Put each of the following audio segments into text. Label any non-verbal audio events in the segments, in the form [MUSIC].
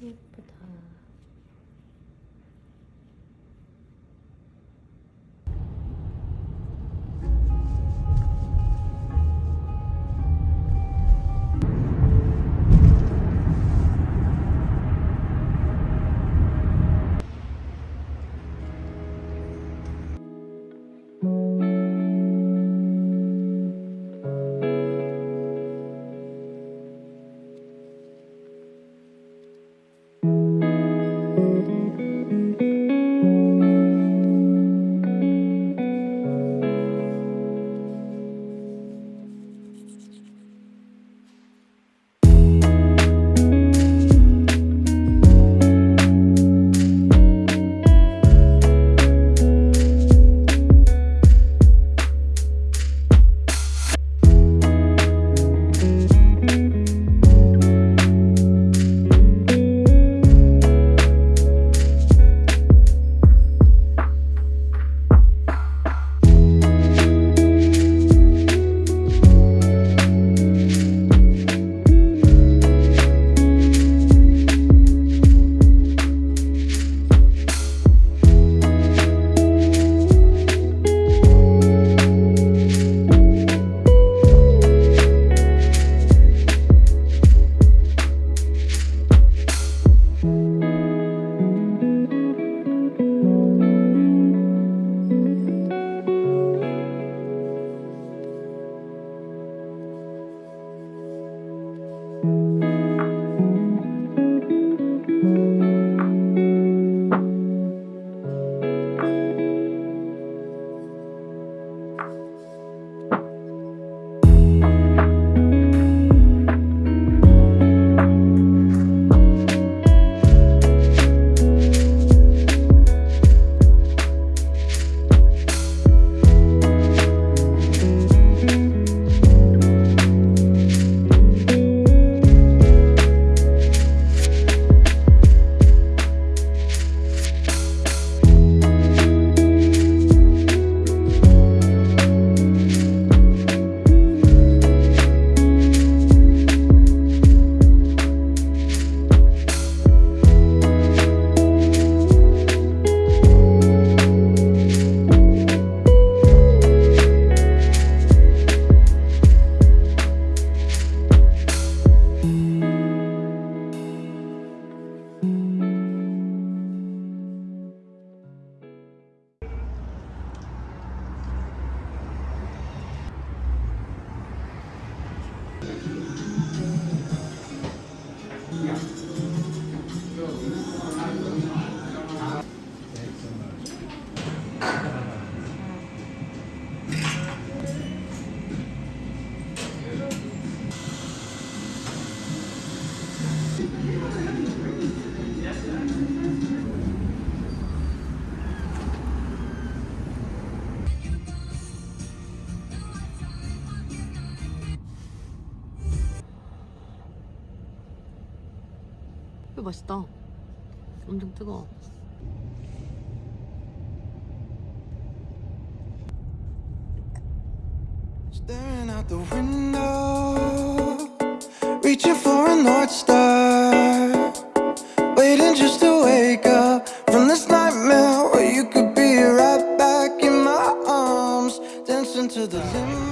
예쁘다. 이거 맛있다. 엄청 뜨거워. Staring out the window, reaching for a north star, waiting just to wake up from this nightmare where you could be right back in my arms, dancing to the limbo.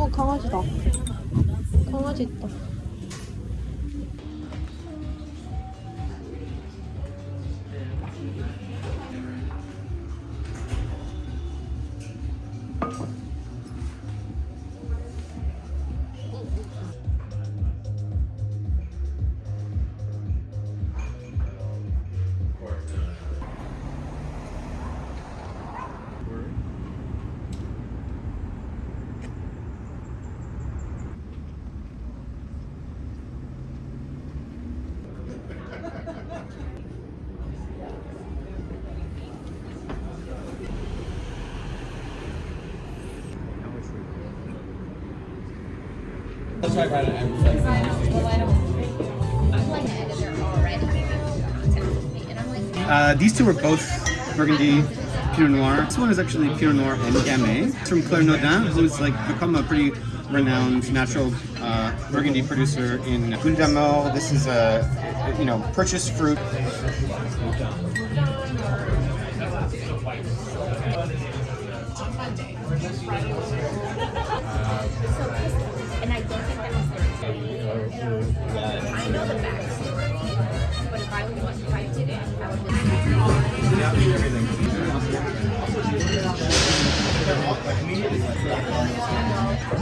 어 강아지다. 강아지 있다. Let's talk about it. Uh, these two are both Burgundy Pinot Noir. This one is actually Pinot Noir and Gamay. It's from Claire Nodin, who's like become a pretty renowned natural uh, Burgundy producer in Boule This is a, you know, purchased fruit. Uh, [LAUGHS] And I don't think that was their I know the backstory, but if I was if I did it, I would just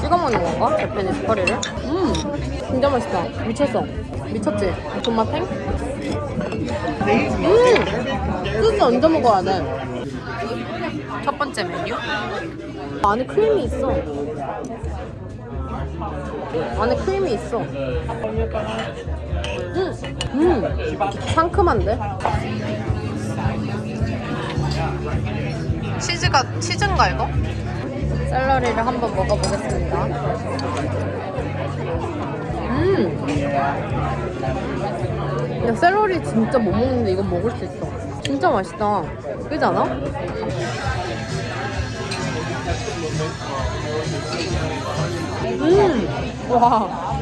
찍어 먹는 건가? 대패니스 커리를? 음 진짜 맛있다 미쳤어 미쳤지? 존맛 탱? 음 소스 얹어 먹어야 돼 첫 번째 메뉴 안에 크림이 있어 안에 크림이 있어 음, 음 상큼한데? 치즈가 치즈인가 이거? 샐러리를 한번 먹어보겠습니다. 음. 야 샐러리 진짜 못 먹는데 이건 먹을 수 있어. 진짜 맛있다. 그지 않아? 嗯哇。